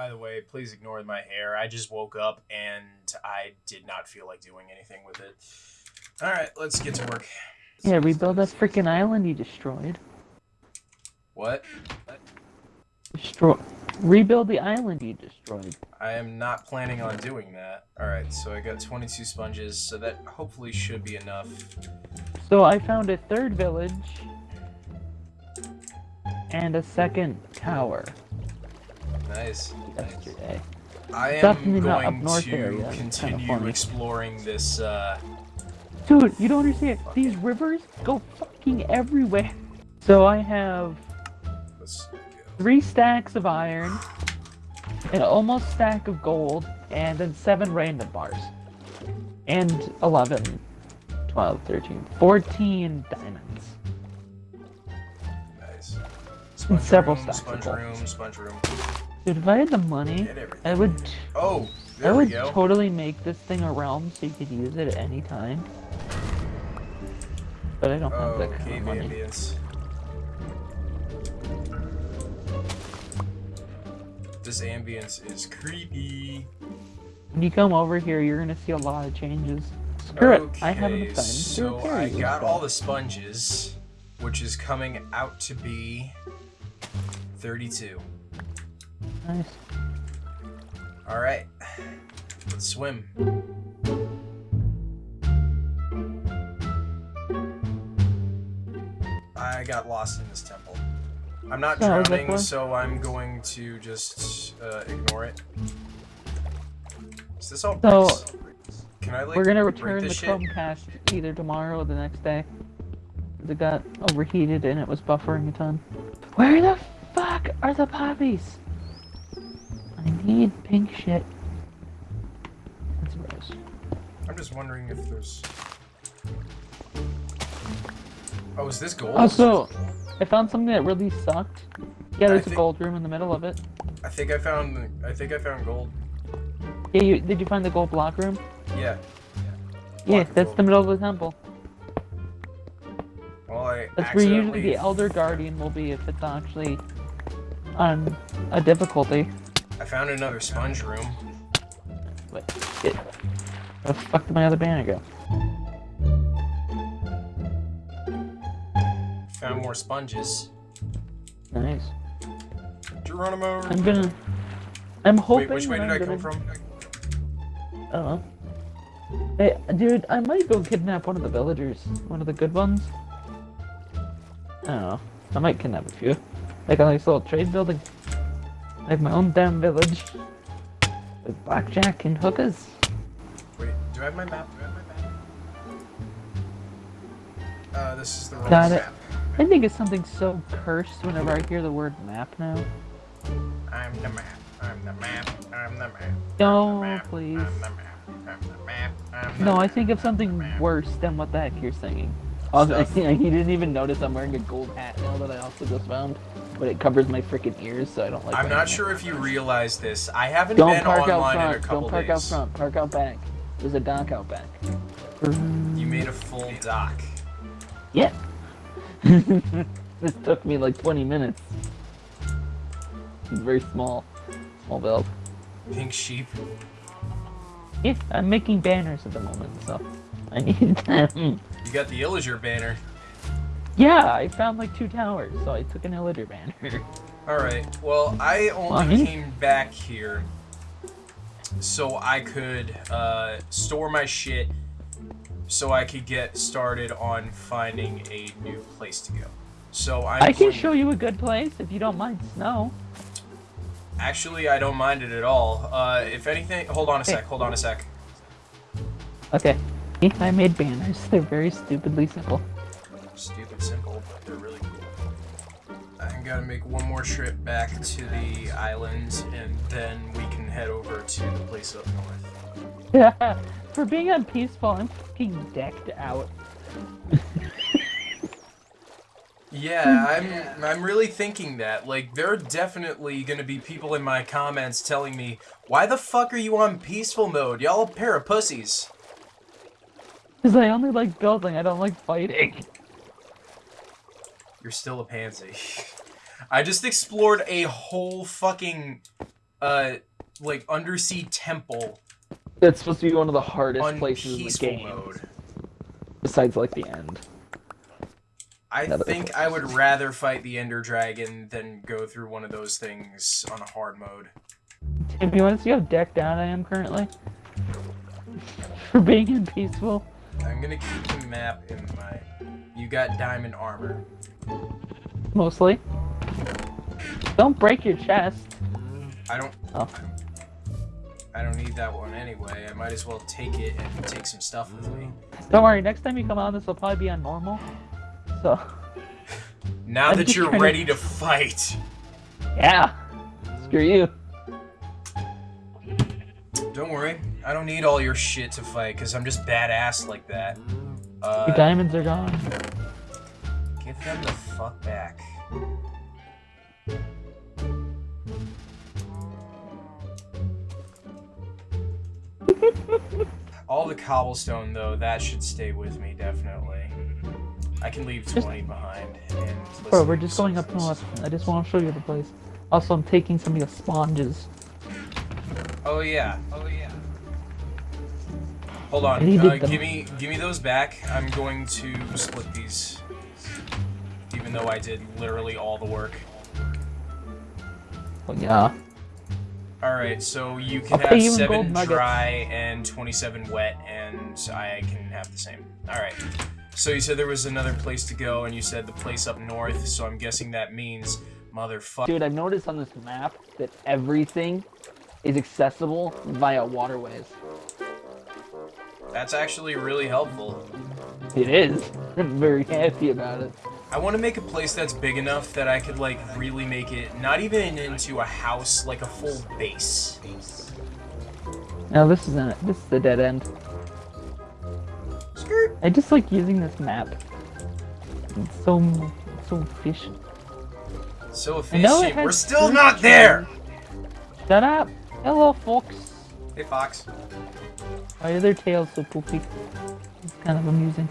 By the way, please ignore my hair. I just woke up and I did not feel like doing anything with it. All right, let's get to work. Yeah, rebuild that freaking island you destroyed. What? Destroy. Rebuild the island you destroyed. I am not planning on doing that. Alright, so I got 22 sponges, so that hopefully should be enough. So I found a third village and a second tower Nice. yesterday. I am Definitely not up going north to area. It's kinda continue exploring this, uh... Dude, you don't understand. These rivers go fucking everywhere. So I have three stacks of iron, an almost stack of gold, and then seven random bars. And 11, 12, 13, 14 diamonds. Nice. Sponge several room, stacks of sponge gold. room, sponge room. Dude, if I had the money, I would Oh, I would totally make this thing a realm so you could use it at any time. But I don't have Oh, that kind of money. ambience. This ambience is creepy. When you come over here, you're gonna see a lot of changes. Screw it, I have enough Okay, so I got all the sponges, which is coming out to be 32. Nice. All right, let's swim. I got lost in this temple. I'm not that drowning, so I'm going to just uh, ignore it. Is this all So? Can I like We're gonna return the shit? Chromecast either tomorrow or the next day. It got overheated and it was buffering a ton. Where the fuck are the poppies? I need pink shit. That's gross. I'm just wondering if there's. Oh, is this gold? Also, I found something that really sucked. Yeah, I there's a gold room in the middle of it. I think I found. I think I found gold. Yeah, you, did you find the gold block room? Yeah. Yeah, Block of that's gold. the middle of the temple. Well, I That's where usually the Elder Guardian will be if it's actually on a difficulty. I found another sponge room. Wait, shit. Where the fuck did my other banner go? Found more sponges. Nice. Geronimo. I'm gonna. I'm hoping. Wait, which way did I come from? Oh. Hey, dude, I might go kidnap one of the villagers. One of the good ones. I don't know. I might kidnap a few. Like a nice little trade building. I have my own damn village. With blackjack and hookers. Wait, do I have my map? Do I have my map? Uh, this is the wrong Got it. map. I think it's something so cursed whenever I hear the word map now. I'm the map. I'm the map. I'm the map. No, I'm the map. please. I'm the map. I'm the map. I'm the No, I think of something worse than what the heck you're singing. Also, he didn't even notice I'm wearing a gold hat now that I also just found, but it covers my freaking ears, so I don't like. I'm not sure if you realize this. I haven't Don't been park out online in a front. couple Don't park days. out front. Park out back. There's a dock out back. You made a full dock. Yeah. this took me like 20 minutes. It's very small. Small build. Pink sheep. Yeah, I'm making banners at the moment, so I need them. You got the Illager banner. Yeah, I found like two towers, so I took an Illager banner. Alright, well, I only Fine. came back here so I could uh, store my shit so I could get started on finding a new place to go. So I'm I can show you a good place if you don't mind snow. Actually, I don't mind it at all. Uh, if anything, hold on a sec, hold on a sec. Okay. I made banners. They're very stupidly simple. Stupid simple, but they're really cool. I gotta make one more trip back to the islands, and then we can head over to the place up north. For being on peaceful, I'm fucking decked out. Yeah, I'm I'm really thinking that. Like there are definitely gonna be people in my comments telling me, why the fuck are you on peaceful mode? Y'all a pair of pussies. Because I only like building, I don't like fighting. You're still a pansy. I just explored a whole fucking uh, like undersea temple It's supposed to be one of the hardest on places in the game, mode. besides like the end. I think I would rather fight the Ender Dragon than go through one of those things on a hard mode. If you want to see how decked out I am currently for being in peaceful, I'm gonna keep the map in my. You got diamond armor. mostly. Don't break your chest. I don't. Oh. I don't need that one anyway. I might as well take it and take some stuff with me. Don't worry, next time you come on, this will probably be on normal. So, Now that you're trying to- ready to fight. yeah. Screw you. Don't worry. I don't need all your shit to fight because I'm just badass like that. Uh, diamonds are gone. give them the fuck back. All the cobblestone, though, that should stay with me, definitely. I can leave Just- 20 behind. And Bro, we're just going up north. I just want to show you the place. Also, I'm taking some of your sponges. Oh yeah. Hold on. Uh, give me, give me those back. I'm going to split these. Even though I did literally all the work. Oh, yeah. All right, so you can I'll have seven dry and 27 wet, and I can have the same. All right. So you said there was another place to go, and you said the place up north. So I'm guessing that means motherfucker. Dude, I've noticed on this map that everything is accessible via waterways. That's actually really helpful. It is. I'm very happy about it. I want to make a place that's big enough that I could like really make it not even into a house, like a full base. Now this is a, this is the dead end. Skirt. I just like using this map. It's so it's so efficient. So I know it efficient. We're still not there. Shut up! Hello, folks. Hey Fox. Why are their tails so poofy? It's kind of amusing.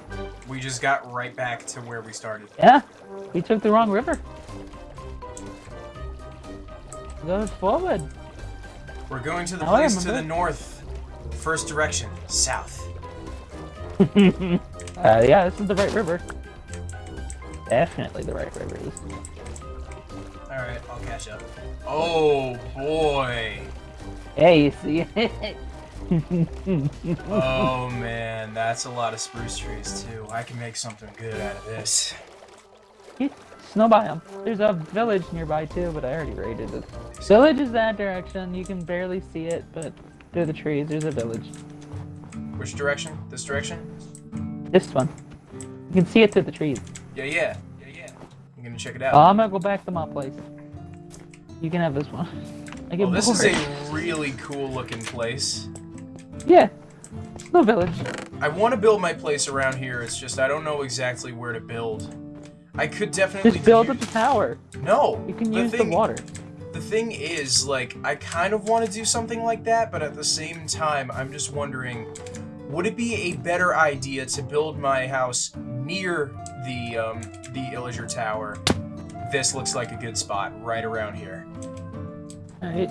We just got right back to where we started. Yeah, we took the wrong river. Go forward. We're going to the Now place to the north. First direction, south. Uh, yeah, this is the right river. Definitely the right river. All right, I'll catch up. Oh boy. Hey, you see? Oh man, that's a lot of spruce trees too. I can make something good out of this. Snow biome. There's a village nearby too, but I already raided it. Village is that direction. You can barely see it, but through the trees, there's a village. Which direction? This direction? This one. You can see it through the trees. Yeah, yeah, yeah, yeah. I'm gonna check it out. Oh, I'm gonna go back to my place. You can have this one. I well, this bored. is a really cool looking place. Yeah. Snow village. I want to build my place around here. It's just I don't know exactly where to build. I could definitely Just build up the tower. No, You can the use thing, the water. The thing is, like, I kind of want to do something like that, but at the same time, I'm just wondering, would it be a better idea to build my house near the um, the Illager Tower? This looks like a good spot, right around here. Alright.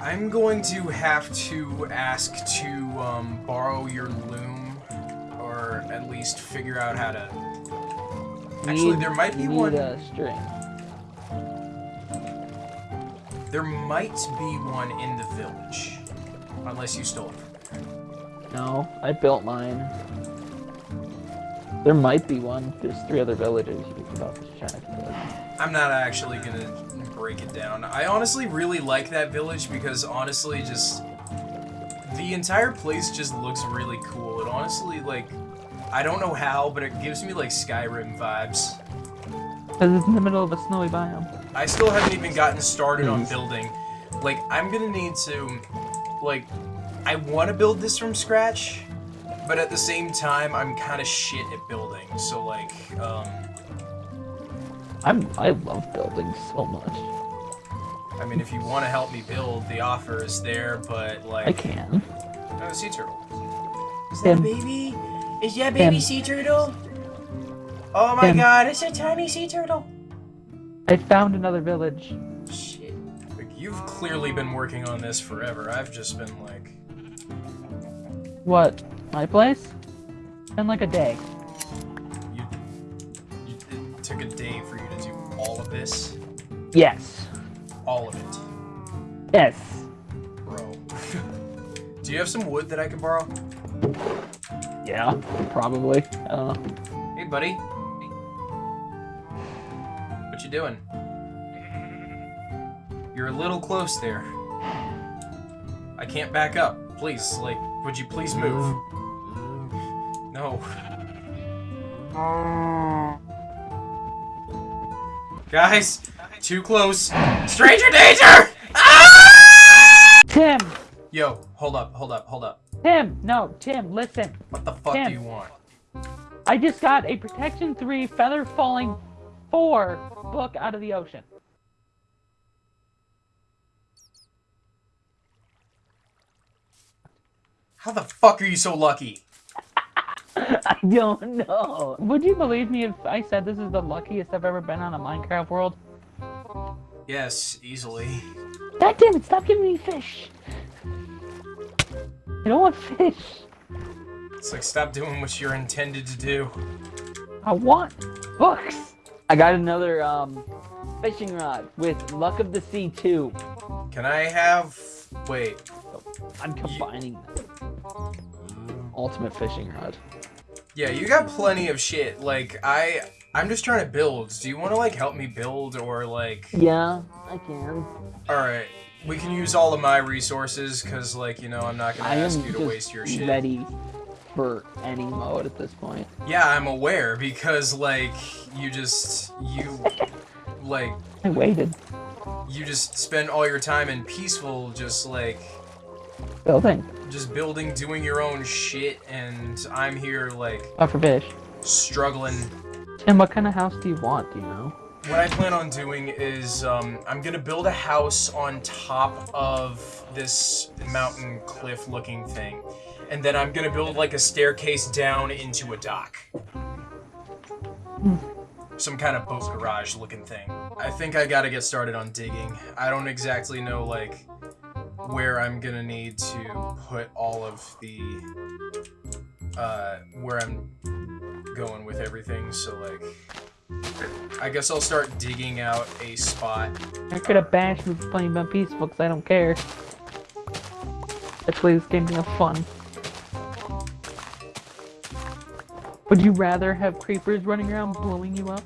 I'm going to have to ask to um, borrow your loom, or at least figure out how to. Actually, Need- there might be need one. a string. There might be one in the village, unless you stole it. No, I built mine. There might be one. There's three other villages you can probably check. But... I'm not actually gonna break it down. I honestly really like that village because honestly, just the entire place just looks really cool. It honestly like. I don't know how, but it gives me like Skyrim vibes. Because it's in the middle of a snowy biome. I still haven't even gotten started on building. Like, I'm gonna need to, like, I want to build this from scratch, but at the same time, I'm kind of shit at building. So, like, um, I'm I love building so much. I mean, if you want to help me build, the offer is there, but, like, I can. Oh, sea turtle. Is that a baby? Is that baby sea turtle? Oh my Tim. god, it's a tiny sea turtle. I found another village. Shit. Like, you've clearly been working on this forever. I've just been like, What? My place? Been like a day. This, Yes. all of it, Yes. bro. do you have some wood that I can borrow? Yeah, probably. I don't know. Hey, buddy. What you doing? You're a little close there. I can't back up. Please, like, would you please move? No. Guys, too close. Stranger danger! Ah! Tim! Yo, hold up, hold up, hold up. Tim! No, Tim, listen. What the fuck Tim. do you want? I just got a Protection 3 Feather Falling 4 book out of the ocean. How the fuck are you so lucky? I don't know. Would you believe me if I said this is the luckiest I've ever been on a Minecraft world? Yes, easily. God damn it, stop giving me fish! I don't want fish. It's like, stop doing what you're intended to do. I want books. I got another um fishing rod with Luck of the Sea 2. Can I have... Wait. I'm combining them. Ultimate fishing rod. Yeah, you got plenty of shit. Like, I... I'm just trying to build. Do you want to, like, help me build or, like... Yeah, I can. Alright, we can use all of my resources, because, like, you know, I'm not going to ask you to waste your shit. ready for any mode at this point. Yeah, I'm aware, because, like, you just... You... Like, I waited. you just spend all your time in peaceful, just, like... Building. Just building, doing your own shit, and I'm here, like, Oh, for fish. struggling And what kind of house do you want? Do you know? What I plan on doing is, um, I'm gonna build a house on top of this mountain cliff looking thing. And then I'm gonna build like a staircase down into a dock. Some kind of boat garage looking thing. I think I gotta get started on digging. I don't exactly know, like, where I'm gonna need to put all of the, uh, where I'm going with everything, so, like, I guess I'll start digging out a spot. You're gonna bash me for playing Been Peaceful because I don't care. I play this game to have fun. Would you rather have creepers running around blowing you up?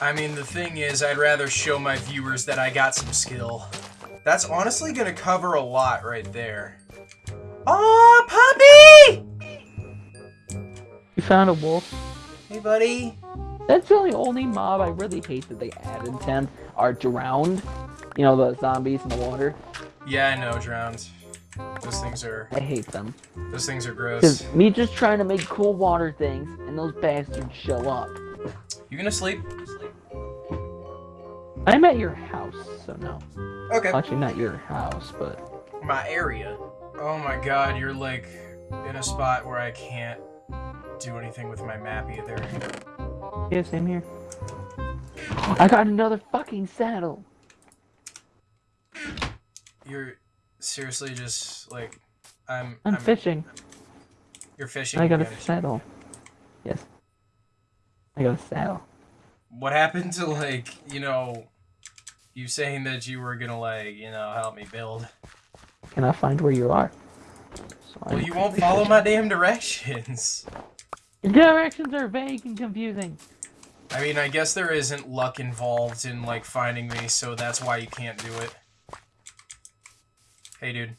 I mean, the thing is, I'd rather show my viewers that I got some skill. That's honestly gonna cover a lot right there. Oh, puppy! You found a wolf. Hey, buddy. That's the only, only mob I really hate that they added, Tim, are drowned. You know, the zombies in the water. Yeah, I know, drowned. Those things are, I hate them. those things are gross. Because me just trying to make cool water things, and those bastards show up. You gonna sleep? I'm at your house, so no. Okay. Actually, not your house, but My area. Oh my god, you're like in a spot where I can't do anything with my map either. yeah, same here. I got another fucking saddle. You're seriously just like I'm. I'm fishing. You're fishing. I got a saddle. Yes. I got a saddle. What happened to like you know, you saying that you were gonna like you know help me build? Can I find where you are? So Well, I'm you won't follow my damn directions. Your directions are vague and confusing. I mean, I guess there isn't luck involved in like finding me, so that's why you can't do it. Hey, dude.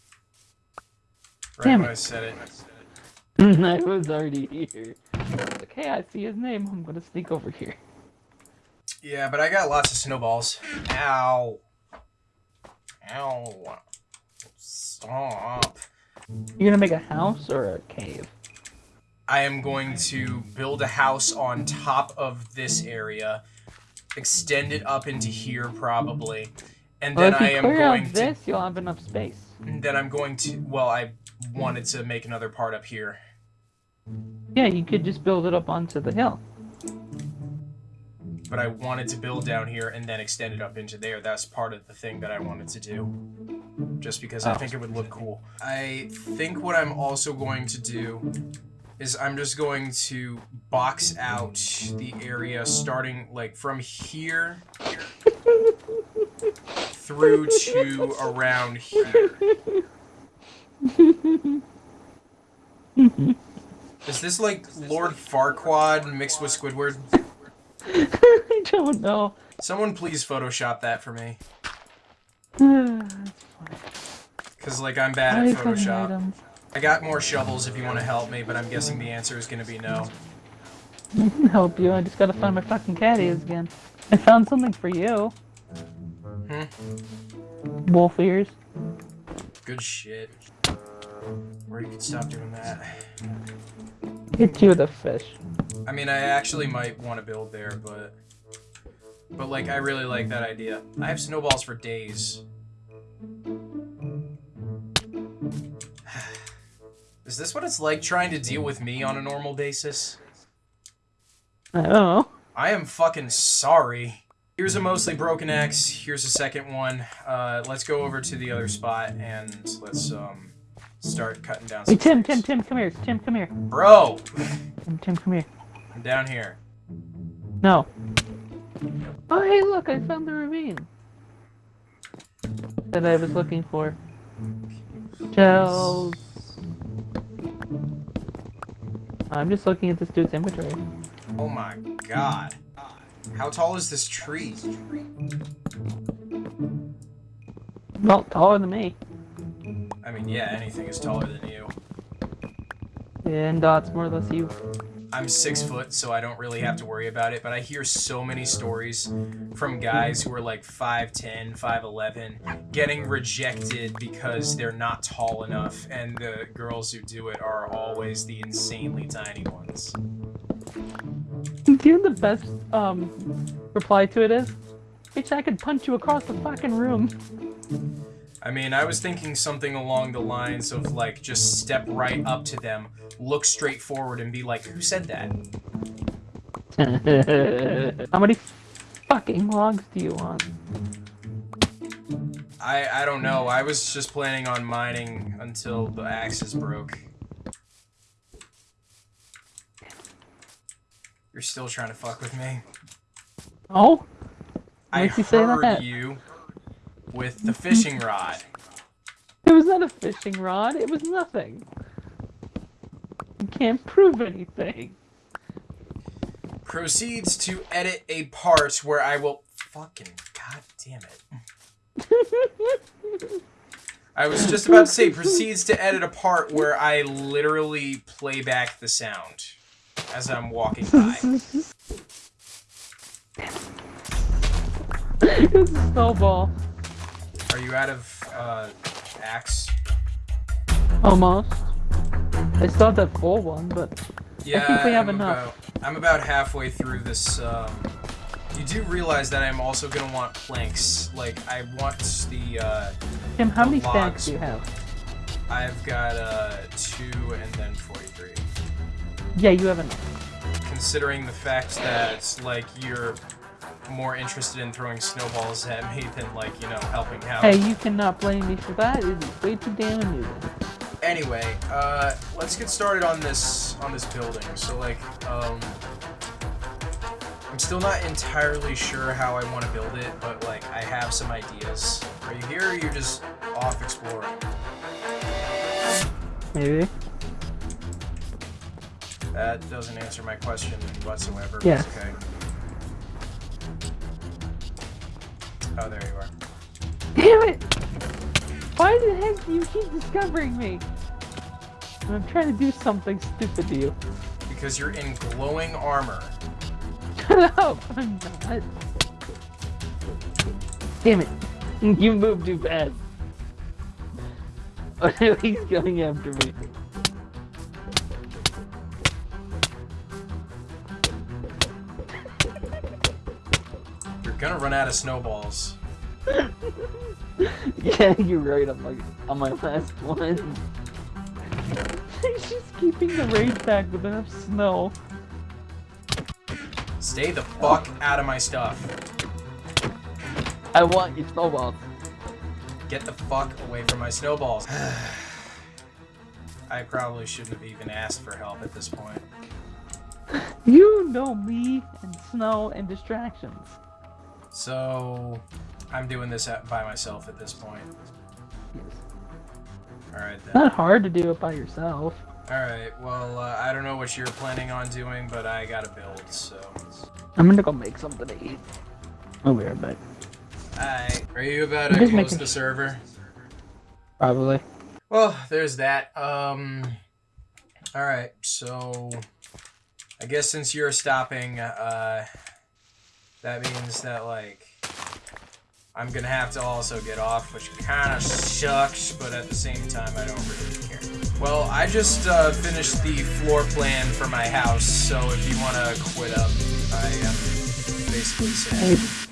Right Damn when it. I said it. I was already here. Like, hey, I see his name. I'm gonna sneak over here. Yeah, but I got lots of snowballs. Ow. Ow. Stop. You're gonna make a house or a cave? I am going to build a house on top of this area, extend it up into here probably, and Well, then I am clear going out to this, you'll have enough space. then I'm going to well, I wanted to make another part up here. Yeah, you could just build it up onto the hill. But I wanted to build down here and then extend it up into there. That's part of the thing that I wanted to do. Just because I Oh. think it would look cool. I think what I'm also going to do is I'm just going to box out the area starting like from here through to around here. Is this like Lord Farquaad mixed with Squidward? I don't know. Someone please Photoshop that for me. Cause like I'm bad at Photoshop. I got more shovels if you want to help me, but I'm guessing the answer is gonna be no. I can help you. I just gotta find my fucking cat ears again. I found something for you. Hmm? Wolf ears. Good shit. Or you could stop doing that. Hit you with a fish. I mean, I actually might want to build there, but... But, like, I really like that idea. I have snowballs for days. Is this what it's like trying to deal with me on a normal basis? I don't know. I am fucking sorry. Here's a mostly broken axe. Here's a second one. Uh, let's go over to the other spot and let's um start cutting down. Hey Tim, trees. Tim, Tim, come here. Tim, come here. Bro, Tim, Tim, come here. I'm down here. No. Oh hey look, I found the ravine. That I was looking for. Shells. I'm just looking at this dude's inventory. Oh my god. How tall is this tree? Well, taller than me. I mean, yeah, anything is taller than you. And uh, Dot's more or less you. I'm six foot, so I don't really have to worry about it, but I hear so many stories from guys who are like 5'10, 5'11, getting rejected because they're not tall enough, and the girls who do it are always the insanely tiny ones. Do you know the best um reply to it is? Bitch, I could punch you across the fucking room. I mean, I was thinking something along the lines of like, just step right up to them, look straight forward, and be like, who said that? How many fucking logs do you want? I, I don't know. I was just planning on mining until the axes broke. You're still trying to fuck with me. Oh? I you say heard that. you with the fishing rod. It was not a fishing rod. It was nothing. You can't prove anything. Proceeds to edit a part where I will fucking god damn it. I was just about to say proceeds to edit a part where I literally play back the sound as I'm walking by. it's a snowball. Are you out of uh, axe? Almost. I still have that full one, but Yeah, think we have I'm enough. About, I'm about halfway through this. Um, you do realize that I'm also gonna want planks. Like I want the. Uh, Tim, how many stacks do you have? I've got uh, two and then 43. Yeah, you have enough. Considering the fact that like you're more interested in throwing snowballs at me than like you know helping out. Hey, you cannot blame me for that. It is way too damn amusing. Anyway, uh, let's get started on this on this building. So like, um, I'm still not entirely sure how I want to build it, but like I have some ideas. Are you here? or You're just off exploring. Maybe. That doesn't answer my question whatsoever. Yeah. okay. Oh, there you are. Damn it! Why the heck do you keep discovering me? I'm trying to do something stupid to you. Because you're in glowing armor. Up! I'm not. Damn it! You moved too fast. Oh no, he's coming after me. Gonna run out of snowballs. Yeah, you're right. I'm like on my last one. She's keeping the raid back with enough snow. Stay the fuck out of my stuff. I want your snowballs. Get the fuck away from my snowballs. I probably shouldn't have even asked for help at this point. You know me and snow and distractions. So, I'm doing this at, by myself at this point. Yes. Alright then. Not hard to do it by yourself. Alright, well, uh, I don't know what you're planning on doing, but I gotta build, so. I'm gonna go make something to eat. I'll be right back. Alright. Are you about I'm to just close making the sure. server? Probably. Well, there's that. Um. Alright, so. I guess since you're stopping, uh. That means that, like. I'm gonna have to also get off, which kinda sucks, but at the same time, I don't really care. Well, I just uh, finished the floor plan for my house, so if you wanna quit up, I am basically saying.